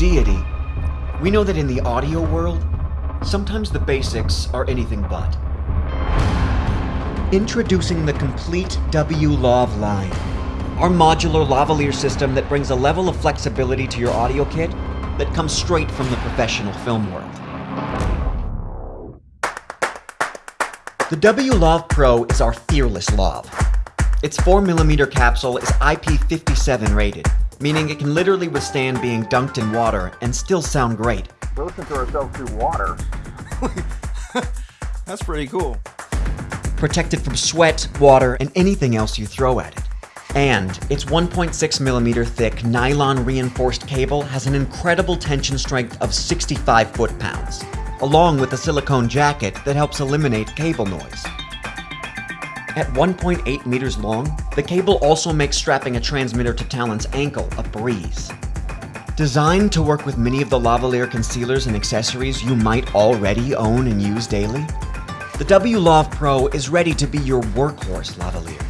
We know that in the audio world, sometimes the basics are anything but. Introducing the complete W-Lav line. Our modular lavalier system that brings a level of flexibility to your audio kit that comes straight from the professional film world. The W-Lav Pro is our fearless lav. Its 4mm capsule is IP57 rated, meaning it can literally withstand being dunked in water and still sound great. We listen to ourselves through water. That's pretty cool. Protected from sweat, water, and anything else you throw at it. And its 1.6 millimeter thick nylon reinforced cable has an incredible tension strength of 65 foot-pounds, along with a silicone jacket that helps eliminate cable noise. At 1.8 meters long, the cable also makes strapping a transmitter to Talon's ankle a breeze. Designed to work with many of the lavalier concealers and accessories you might already own and use daily, the W-Lav Pro is ready to be your workhorse lavalier.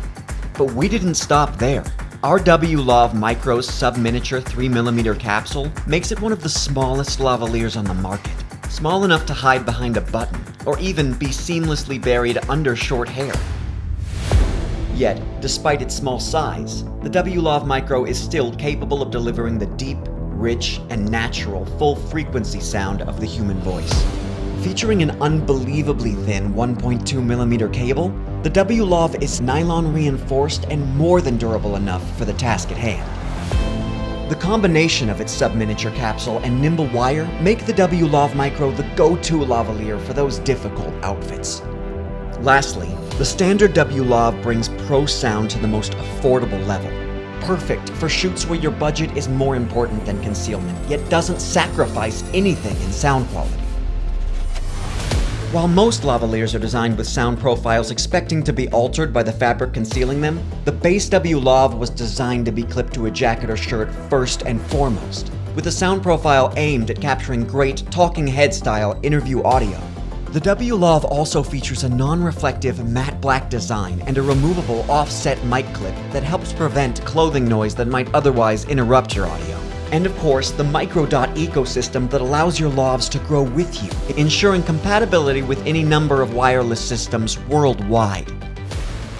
But we didn't stop there. Our W-Lav Micro sub-miniature 3mm capsule makes it one of the smallest lavaliers on the market. Small enough to hide behind a button, or even be seamlessly buried under short hair. Yet, despite its small size, the W-Lav Micro is still capable of delivering the deep, rich, and natural full-frequency sound of the human voice. Featuring an unbelievably thin 1.2mm cable, the W-Lav is nylon reinforced and more than durable enough for the task at hand. The combination of its sub-miniature capsule and nimble wire make the W-Lav Micro the go-to lavalier for those difficult outfits. Lastly, the standard W-Lav brings pro sound to the most affordable level. Perfect for shoots where your budget is more important than concealment, yet doesn't sacrifice anything in sound quality. While most lavaliers are designed with sound profiles expecting to be altered by the fabric concealing them, the base W-Lav was designed to be clipped to a jacket or shirt first and foremost, with a sound profile aimed at capturing great talking head style interview audio. The W-Lav also features a non-reflective matte black design and a removable offset mic clip that helps prevent clothing noise that might otherwise interrupt your audio. And of course, the Microdot ecosystem that allows your lavs to grow with you, ensuring compatibility with any number of wireless systems worldwide.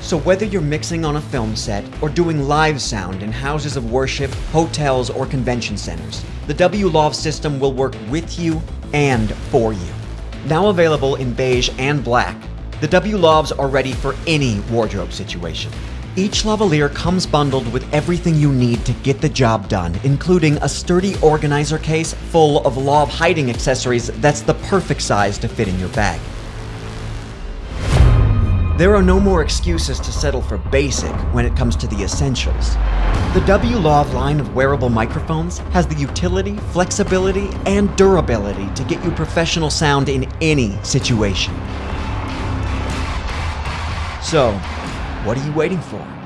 So whether you're mixing on a film set or doing live sound in houses of worship, hotels, or convention centers, the W-Lav system will work with you and for you. Now available in beige and black, the W-Lavs are ready for any wardrobe situation. Each lavalier comes bundled with everything you need to get the job done, including a sturdy organizer case full of lav hiding accessories that's the perfect size to fit in your bag. There are no more excuses to settle for basic when it comes to the essentials. The W-Lav line of wearable microphones has the utility, flexibility, and durability to get you professional sound in any situation. So, what are you waiting for?